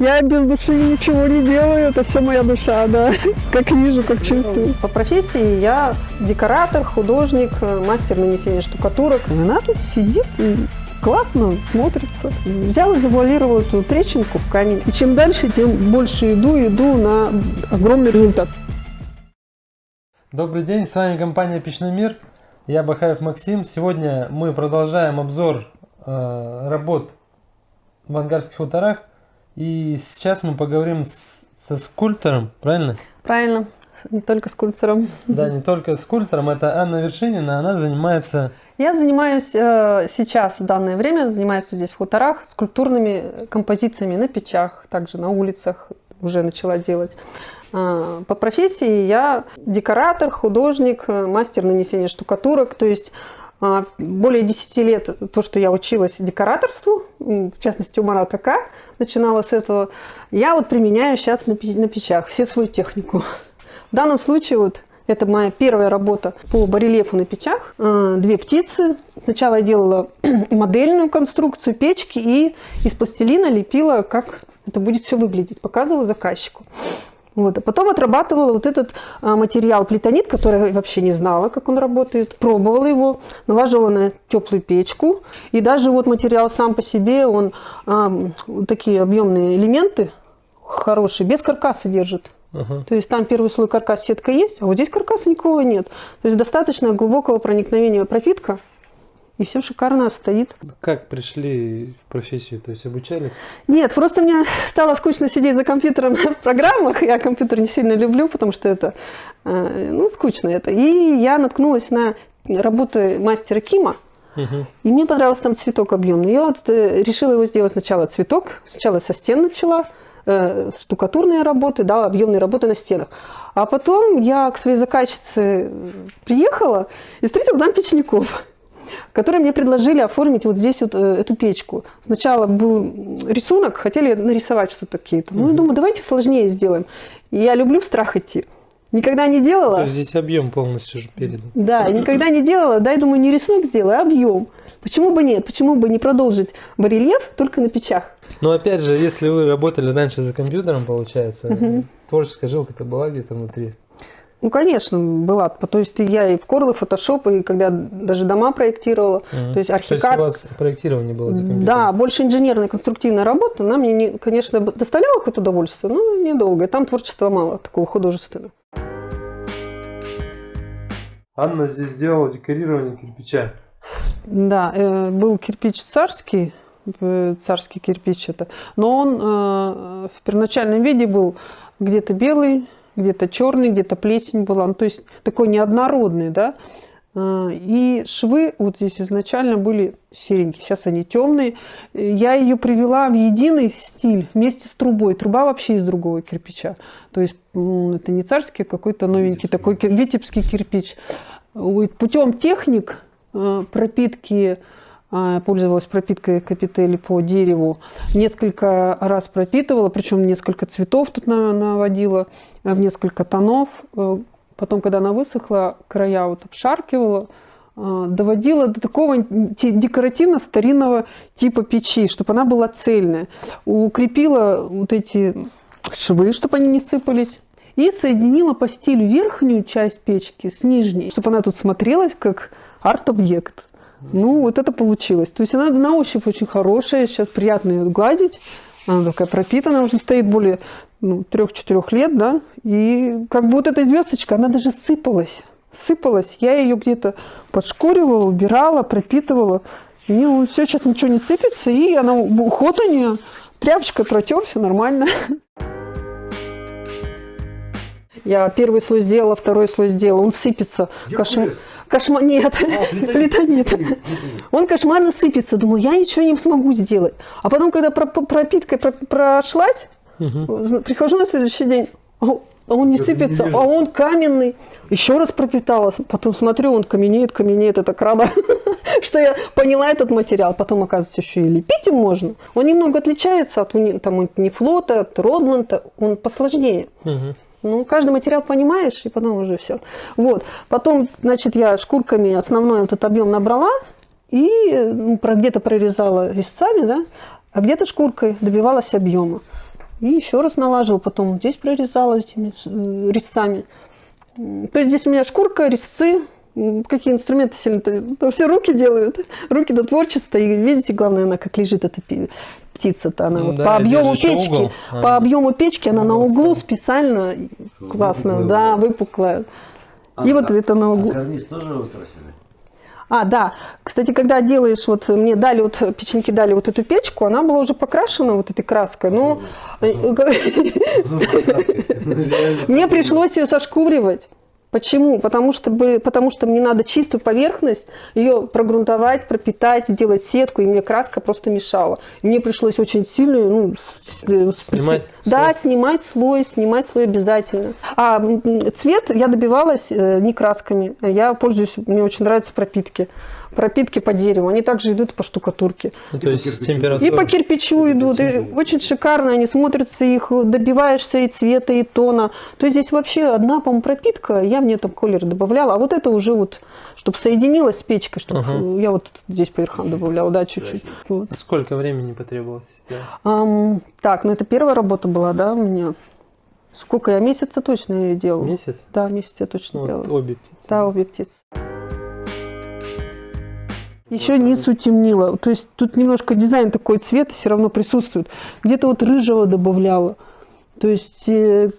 Я без души ничего не делаю, это все моя душа, да. Как вижу, как чувствую. По профессии я декоратор, художник, мастер нанесения штукатурок. И она тут сидит и классно смотрится. Взял и завуалировал эту трещинку в камень. И чем дальше, тем больше иду, иду на огромный результат. Добрый день, с вами компания Печной мир. Я Бахаев Максим. Сегодня мы продолжаем обзор э, работ в ангарских хуторах. И сейчас мы поговорим с, со скульптором, правильно? Правильно, не только скульптором. Да, не только скульптором. Это Анна Вершинина, она занимается... Я занимаюсь э, сейчас, в данное время, занимаюсь здесь в хуторах скульптурными композициями на печах, также на улицах уже начала делать. Э, по профессии я декоратор, художник, э, мастер нанесения штукатурок, то есть более 10 лет то, что я училась декораторству, в частности у Марата К, начинала с этого, я вот применяю сейчас на, на печах всю свою технику. В данном случае вот это моя первая работа по барельефу на печах. А, две птицы. Сначала я делала модельную конструкцию печки и из пластилина лепила, как это будет все выглядеть, показывала заказчику. Вот. А потом отрабатывала вот этот а, материал плитонит, который я вообще не знала, как он работает. Пробовала его, налаживала на теплую печку. И даже вот материал сам по себе, он а, вот такие объемные элементы хорошие, без каркаса держит. Uh-huh. То есть там первый слой каркас сетка есть, а вот здесь каркаса никакого нет. То есть достаточно глубокого проникновения пропитка и все шикарно стоит. Как пришли в профессию, то есть обучались? Нет, просто мне стало скучно сидеть за компьютером в программах. Я компьютер не сильно люблю, потому что это, э, ну, скучно это. И я наткнулась на работы мастера Кима. Угу. И мне понравился там цветок объемный. Я вот э, решила его сделать сначала цветок. Сначала со стен начала, э, штукатурные работы, да, объемные работы на стенах. А потом я к своей заказчице приехала и встретила там печников которые мне предложили оформить вот здесь вот э, эту печку. Сначала был рисунок, хотели нарисовать что-то какие-то. Ну, я думаю, давайте сложнее сделаем. И я люблю в страх идти. Никогда не делала. То есть здесь объем полностью уже передан. Да, никогда не делала. Дай, думаю, не рисунок сделаю, а объем. Почему бы нет? Почему бы не продолжить барельеф только на печах? Но опять же, если вы работали раньше за компьютером, получается, угу. творческая жилка-то была где-то внутри. Ну, конечно, была. То есть я и в Корлы, фотошоп, и когда даже дома проектировала. Угу. То есть архикад. То есть у вас проектирование было за компьютером? Да, больше инженерная конструктивная работа. Она мне, не, конечно, доставляла какое-то удовольствие, но недолго. И там творчества мало, такого художественного. Анна здесь сделала декорирование кирпича. Да, э, был кирпич царский, э, царский кирпич это, но он э, в первоначальном виде был где-то белый, где-то черный, где-то плесень была, ну, то есть такой неоднородный, да. А, и швы вот здесь изначально были серенькие, сейчас они темные. Я ее привела в единый стиль вместе с трубой. Труба вообще из другого кирпича. То есть это не царский, а какой-то новенький такой витебский кирпич. Путем техник а, пропитки пользовалась пропиткой капители по дереву. Несколько раз пропитывала, причем несколько цветов тут наводила, в несколько тонов. Э, потом, когда она высохла, края вот обшаркивала, э, доводила до такого декоративно-старинного типа печи, чтобы она была цельная. Укрепила вот эти швы, чтобы они не сыпались. И соединила по стилю верхнюю часть печки с нижней, чтобы она тут смотрелась как арт-объект. Ну, вот это получилось. То есть она на ощупь очень хорошая, сейчас приятно ее гладить. Она такая пропитанная, уже стоит более ну, 3-4 лет, да. И как бы вот эта звездочка, она даже сыпалась. Сыпалась. Я ее где-то подшкуривала, убирала, пропитывала. И ну, все, сейчас ничего не сыпется. И она, уход у нее, тряпочкой протер, все нормально. Я первый слой сделала, второй слой сделала. Он сыпется. Кошмар. Кошмар. Нет, а, плита нет. Он кошмарно сыпется. Думаю, я ничего не смогу сделать. А потом, когда пропиткой прошлась, прихожу на следующий день, а он не сыпется, а он каменный. Еще раз пропитала, потом смотрю, он каменеет, каменеет, это краба. Что я поняла этот материал. Потом, оказывается, еще и лепить им можно. Он немного отличается от там, Нефлота, от Родланда, он посложнее. Ну, каждый материал понимаешь, и потом уже все. Вот. Потом, значит, я шкурками основной этот объем набрала и ну, где-то прорезала резцами, да, а где-то шкуркой добивалась объема. И еще раз налаживала, потом здесь прорезала этими э, резцами. То есть здесь у меня шкурка, резцы, какие инструменты сильно то все руки делают, руки до творчества. И видите, главное, она как лежит, эта птица-то, она Ну вот да, по объему печки, угол. по Ага. объему печки она на углу специально классно, Выпуклая да, выпуклая. А, И вот а- это на А углу. карниз тоже вы красили? А, да. Кстати, когда делаешь, вот мне дали, вот печеньки дали вот эту печку, она была уже покрашена вот этой краской. Но э, мне пришлось ее сошкуривать. Почему? Потому что, потому что мне надо чистую поверхность, ее прогрунтовать, пропитать, сделать сетку, и мне краска просто мешала. И мне пришлось очень сильно ну, с- Снимать да, слой? снимать слой, снимать слой обязательно. А цвет я добивалась э, не красками. Я пользуюсь, мне очень нравятся пропитки. Пропитки по дереву. Они также идут по штукатурке. Ну, И то по есть кирпичу. температура. И по кирпичу идут. И очень шикарно они смотрятся, их добиваешься и цвета, и тона. То есть здесь вообще одна, по-моему, пропитка. Я в нее там колер добавляла. А вот это уже вот, чтобы соединилось с печкой, чтобы Ага. я вот здесь по верхам добавляла, да, чуть-чуть. Вот. Сколько времени потребовалось? Ам, так, ну это первая работа была, да, у меня. Сколько я месяца точно ее делала? Месяц? Да, месяц я точно Ну, вот делала. обе птицы. Да, обе птицы. Еще низ утемнила. То есть тут немножко дизайн такой цвет все равно присутствует. Где-то вот рыжего добавляла. То есть э,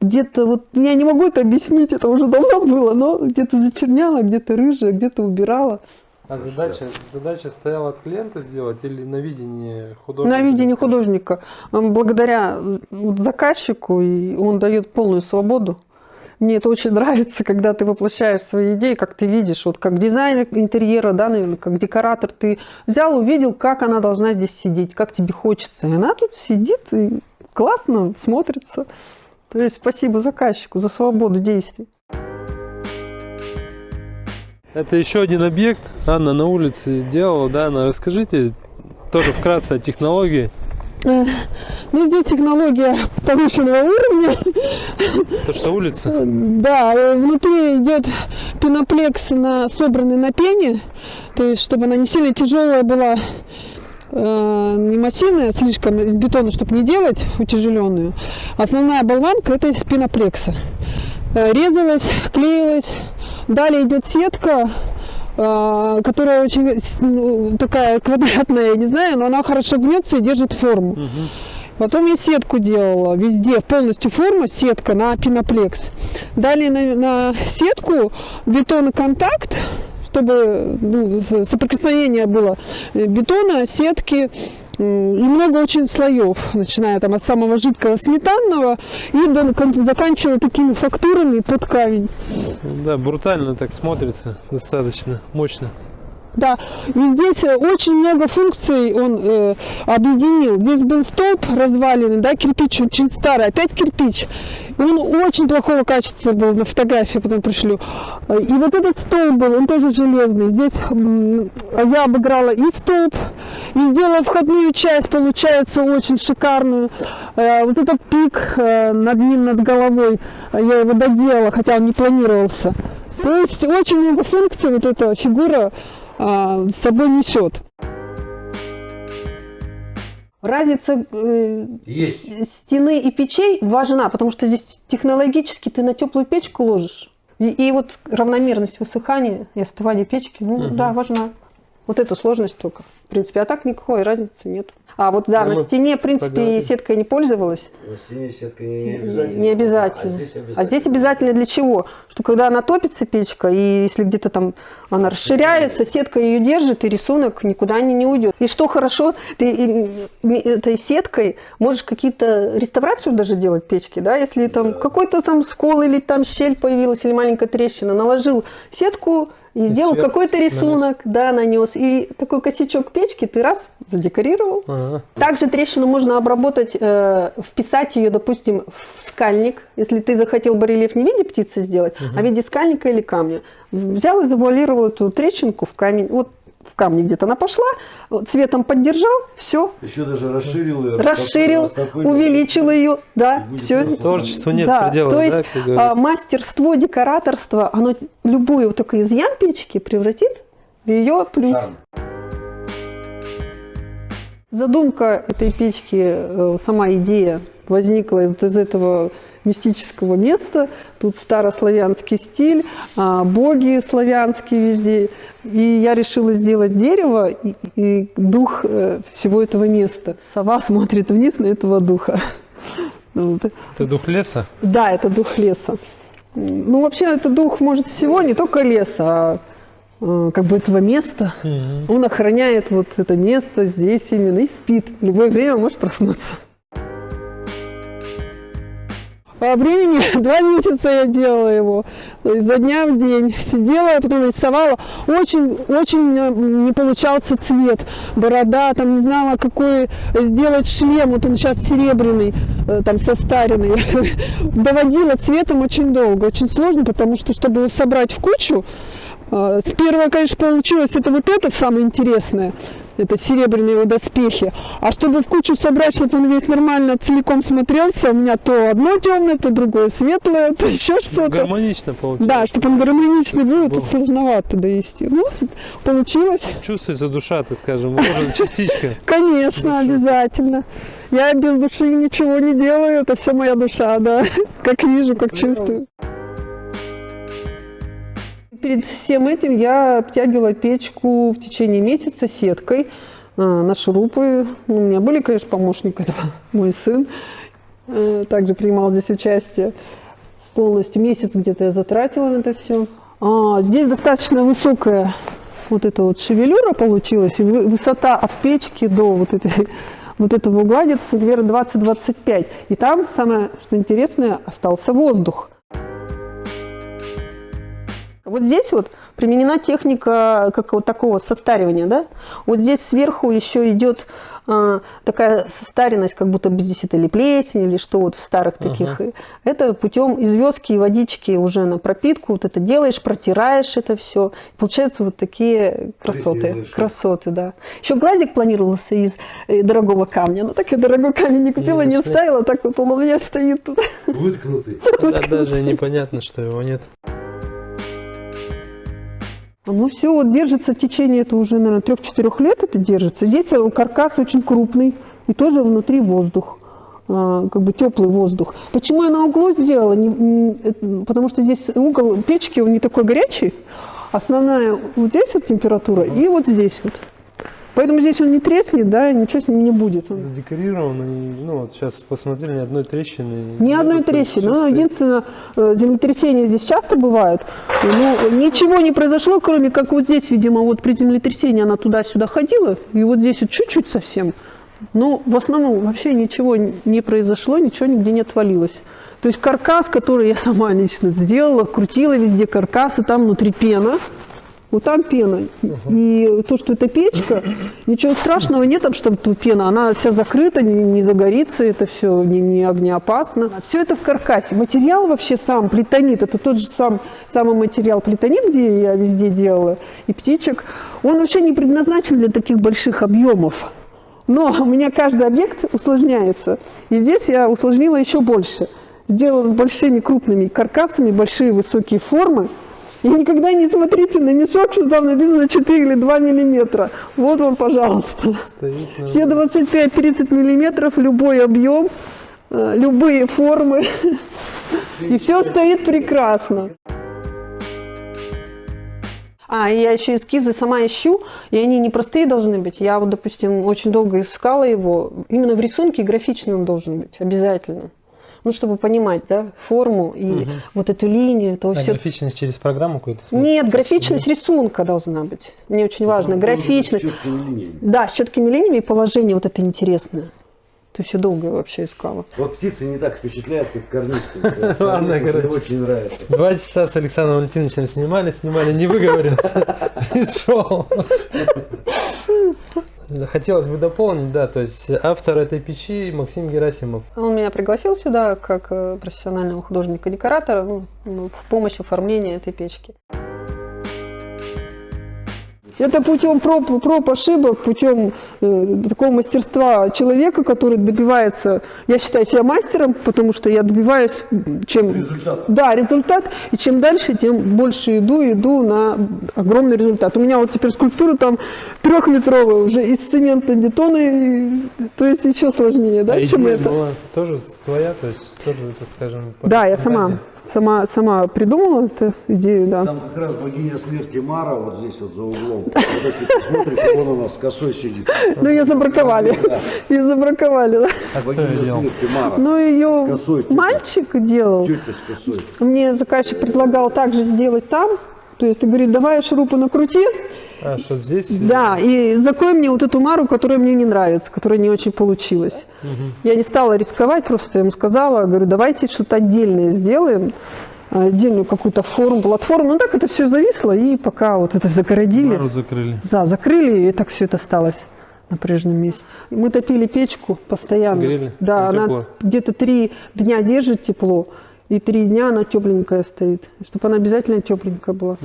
где-то вот я не могу это объяснить, это уже давно было, но где-то зачерняла, где-то рыжая, где-то убирала. А задача, задача стояла от клиента сделать или на видении художника? На видении художника, благодаря вот заказчику, и он дает полную свободу. Мне это очень нравится, когда ты воплощаешь свои идеи, как ты видишь, вот как дизайнер интерьера, да, наверное, как декоратор, ты взял, увидел, как она должна здесь сидеть, как тебе хочется. И она тут сидит и классно смотрится. То есть спасибо заказчику за свободу действий. Это еще один объект. Анна на улице делала, да? Анна, расскажите тоже вкратце о технологии. Ну, здесь технология повышенного уровня. То, что улица. Да, э, внутри идет пеноплекс, на, собранный на пене, то есть чтобы она не сильно тяжелая была, э, не массивная слишком из бетона, чтобы не делать утяжеленную. Основная болванка это из пеноплекса. Э, Резалась, клеилась. Далее идет сетка, которая очень с- ну, такая квадратная, я не знаю, но она хорошо гнется и держит форму. Мгм. Потом я сетку делала везде, полностью форма, сетка на пеноплекс. Далее на, на сетку бетоноконтакт, чтобы ну, соприкосновение было э, бетона, сетки и много очень слоев, начиная там от самого жидкого сметанного и до, заканчивая такими фактурами под камень. Да, брутально так смотрится, достаточно мощно. Да, и здесь э, очень много функций он э, объединил. Здесь был столб разваленный, да, кирпич очень старый, опять кирпич. Он очень плохого качества был на фотографии, потом пришлю. И вот этот столб был, он тоже железный. Здесь я обыграла и столб, и сделала входную часть, получается, очень шикарную. Э, Вот этот пик э, над ним, над головой, я его доделала, хотя он не планировался. То есть очень много функций вот эта фигура а, с собой несет. Разница э, Есть. стены и печей важна, потому что здесь технологически ты на теплую печку ложишь. И, и вот равномерность высыхания и остывания печки, ну Мгм. да, важна. Вот эту сложность только. В принципе, а так никакой разницы нет. А вот да, Ну, на стене, в принципе, поговорим. сеткой не пользовалась. На стене сетка не, не обязательно. Не обязательно. А здесь обязательно. А здесь обязательно для чего? Что когда она топится, печка, и если где-то там она расширяется, сетка ее держит, и рисунок никуда не, не уйдет. И что хорошо, ты этой сеткой можешь какие-то реставрацию даже делать печки, да, если там Да. какой-то там скол или там щель появилась, или маленькая трещина, наложил сетку и, И сделал какой-то рисунок, да, нанес. И такой косячок печки ты раз задекорировал, Ага. также трещину можно обработать, э, вписать ее, допустим, в скальник. Если ты захотел барельеф не в виде птицы сделать, а в виде скальника или камня. Взял и завуалировал эту трещинку в камень. Вот в камне где-то она пошла, цветом поддержал, все, Еще даже расширил ее. расширил, растопырил. увеличил ее, да, все. Творчеству нет да, предела, то да, есть а, говорится. мастерство, декораторство, оно любую вот такой изъян печки превратит в ее плюс. Шарм. Задумка этой печки, э, сама идея возникла из, из этого мистического места. Тут старославянский стиль, а, боги славянские везде. И я решила сделать дерево и, и дух э, всего этого места. Сова смотрит вниз на этого духа. Это дух леса? Да, это дух леса. Ну, вообще, это дух, может, всего, не только леса, а э, как бы этого места. Мгм. Он охраняет вот это место здесь именно и спит. В любое время может проснуться. По времени два месяца я делала его, за дня в день. Сидела, я потом рисовала. Очень, очень меня не получался цвет. Борода, там не знала, какой сделать шлем. Вот он сейчас серебряный, э, там состаренный. Доводила цветом очень долго, очень сложно, потому что, чтобы его собрать в кучу, э, с первого, конечно, получилось, это вот это самое интересное. Это серебряные его доспехи. А чтобы в кучу собрать, чтобы он весь нормально целиком смотрелся, у меня то одно темное, то другое светлое, то еще что-то. Гармонично получилось. Да, чтобы он гармоничный был, это сложновато довести. Ну, получилось. Чувствуется душа, так скажем, вложена частичка. Конечно, обязательно. Я без души ничего не делаю, это все моя душа, да. Как вижу, как чувствую. Перед всем этим я обтягивала печку в течение месяца сеткой э, на шурупы. Ну, У меня были, конечно, помощник этого, мой сын э, также принимал здесь участие. Полностью месяц где-то я затратила на это все. А, здесь достаточно высокая вот эта вот шевелюра получилась, высота от печки до вот этой вот этого угла где-то сантиметров 20-25. И там, самое что интересное, остался воздух. Вот здесь вот применена техника как вот такого состаривания, да? Вот здесь сверху еще идет а, такая состаренность, как будто бы здесь это или плесень, или что вот в старых таких. И Это путем известки и водички уже на пропитку, вот это делаешь, протираешь это все. Получаются вот такие красоты. Красоты, да. Еще глазик планировался из э, дорогого камня. Но так я дорогой камень не купила, не нашли. вставила, так вот он у меня стоит тут. Выткнутый. Да, даже непонятно, что его нет. Ну все, вот держится в течение, это уже, наверное, трех-четырех лет это держится. Здесь э, каркас очень крупный и тоже внутри воздух, а, как бы теплый воздух. Почему я на углу сделала? Потому что здесь угол печки, он не такой горячий. Основная вот здесь вот температура и вот здесь вот. Поэтому здесь он не треснет, да, ничего с ним не будет. Задекорирован, и, ну вот сейчас посмотрели, ни одной трещины. Ни одной трещины. Ну, единственное, э, землетрясения здесь часто бывают. Ну, ничего не произошло, кроме как вот здесь, видимо, вот при землетрясении она туда-сюда ходила, и вот здесь вот чуть-чуть совсем. Но в основном вообще ничего не произошло, ничего нигде не отвалилось. То есть каркас, который я сама лично сделала, крутила везде каркас, и там внутри пена. Вот там пена. И то, что это печка, ничего страшного нет, там, что тут пена. Она вся закрыта, не, не загорится, это все не, не огнеопасно. Все это в каркасе. Материал вообще сам, плитонит, это тот же сам, самый материал плитонит, где я везде делала, и птичек. Он вообще не предназначен для таких больших объемов. Но у меня каждый объект усложняется. И здесь я усложнила еще больше. Сделала с большими крупными каркасами, большие высокие формы. И никогда не смотрите на мешок, что там написано 4 или 2 миллиметра. Вот вам, пожалуйста. Стоит Все 25-30 миллиметров, любой объем, э, любые формы. И все стоит прекрасно. А, я еще эскизы сама ищу, и они не простые должны быть. Я вот, допустим, очень долго искала его. Именно в рисунке графичный он должен быть, обязательно. Ну, чтобы понимать, да, форму и вот эту линию, то А все. графичность через программу какую-то смотришь? Нет, графичность рисунка должна быть. Мне очень важно. Графичность. С четкими линиями. Да, с четкими линиями и положение вот это интересное. То есть я долго вообще искала. Вот птицы не так впечатляют, как карнисты. Ладно, короче. очень нравится. Два часа с Александром Валентиновичем снимали, снимали, не выговорился. Пришел. Хотелось бы дополнить, да, то есть автор этой печи Максим Герасимов. Он меня пригласил сюда как э, профессионального художника-декоратора ну, в помощь оформлению этой печки. Это путем проб, проб ошибок, путем э, такого мастерства человека, который добивается, я считаю себя мастером, потому что я добиваюсь, чем... Результат. Да, результат. И чем дальше, тем больше иду, иду на огромный результат. У меня вот теперь скульптура там трехметровая уже из цемента, бетона, и- то есть еще сложнее, да, А чем это. была тоже своя, то есть тоже, так скажем, по Да, я сама. Сама, сама придумала эту идею, да. Там как раз богиня смерти Мара вот здесь вот за углом. Вот если посмотрите, вон она с косой сидит. Ну, ее забраковали. Ее забраковали, да. А Богиня смерти Мара. Ну, ее мальчик делал. Тетя с косой. Мне заказчик предлагал также сделать там. То есть, ты говорит, давай шурупы накрути, А, чтоб здесь... да, и закрой мне вот эту мару, которая мне не нравится, которая не очень получилась. Я не стала рисковать, просто ему сказала, говорю, давайте что-то отдельное сделаем, отдельную какую-то форму, платформу. Ну так это все зависло, и пока вот это загородили. Мару закрыли. Да, закрыли, и так все это осталось на прежнем месте. И Мы топили печку постоянно. Грели? Да, она где-то три дня держит тепло, и три дня она тепленькая стоит, чтобы она обязательно тепленькая была.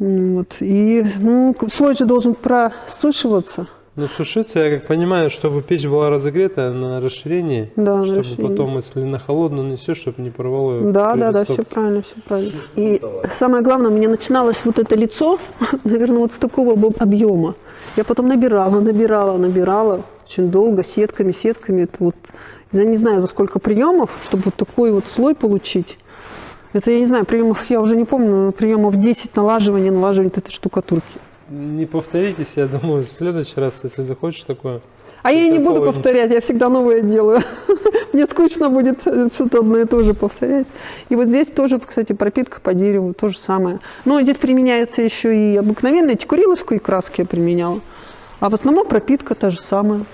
М, Вот. И ну, слой же должен просушиваться. Ну, сушиться, я как понимаю, чтобы печь была разогрета на расширении, Да, на чтобы расширении. потом, если на холодную несешь, чтобы не порвало её Да, да, да, все правильно, все правильно. И самое главное, у меня начиналось вот это лицо, наверное, вот с такого бы объема. Я потом набирала, набирала, набирала очень долго, сетками, сетками. Это вот, я не знаю, за сколько приемов, чтобы вот такой вот слой получить. Это, я не знаю, приемов, я уже не помню, приемов 10 налаживания, налаживания этой штукатурки. Не повторитесь, я думаю, в следующий раз, если захочешь такое. А я не буду повторять, я всегда новое делаю. Мне скучно будет что-то одно и то же повторять. И вот здесь тоже, кстати, пропитка по дереву, то же самое. Но здесь применяется еще и обыкновенная текуриловскую краски я применяла. А в основном пропитка та же самая.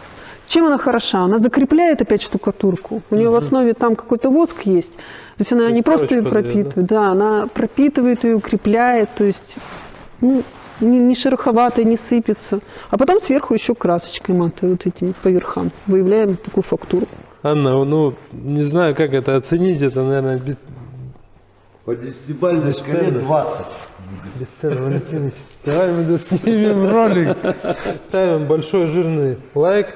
Чем она хороша? Она закрепляет опять штукатурку. У нее в основе там какой-то воск есть. То есть она То есть не просто ее дает, да? пропитывает, да, она пропитывает ее, укрепляет. То есть ну, не, не шероховатая, не сыпется. А потом сверху еще красочкой матой вот этими по верхам. Выявляем такую фактуру. Анна, ну, не знаю, как это оценить, это, наверное, без, По десятибалльной шкале Бесценно. 20. бесценно, Валентинович. Давай мы доснимем ролик. Ставим большой жирный лайк.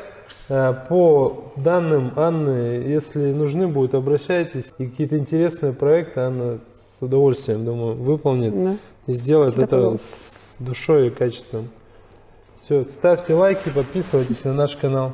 Э, По данным Анны, если нужны будут, обращайтесь. И какие-то интересные проекты Анна с удовольствием, думаю, выполнит. Да. И сделает Всегда это пожалуйста. с душой и качеством. Все, ставьте лайки, подписывайтесь на наш канал.